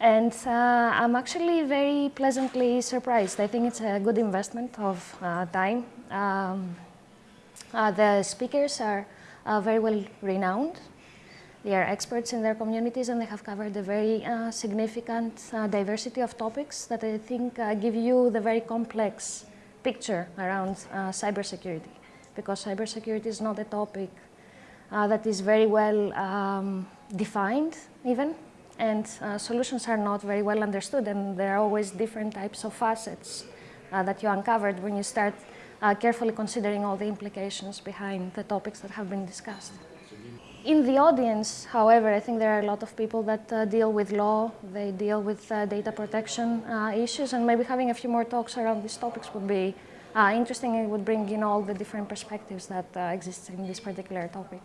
And uh, I'm actually very pleasantly surprised. I think it's a good investment of uh, time. Um, uh, the speakers are uh, very well renowned. They are experts in their communities and they have covered a very uh, significant uh, diversity of topics that I think give you the very complex picture around cybersecurity because cybersecurity is not a topic that is very well um, defined even and uh, solutions are not very well understood and there are always different types of facets uh, that you uncovered when you start uh, carefully considering all the implications behind the topics that have been discussed. In the audience, however, I think there are a lot of people that uh, deal with law, they deal with uh, data protection uh, issues, and maybe having a few more talks around these topics would be interesting and would bring in all the different perspectives that exist in this particular topic.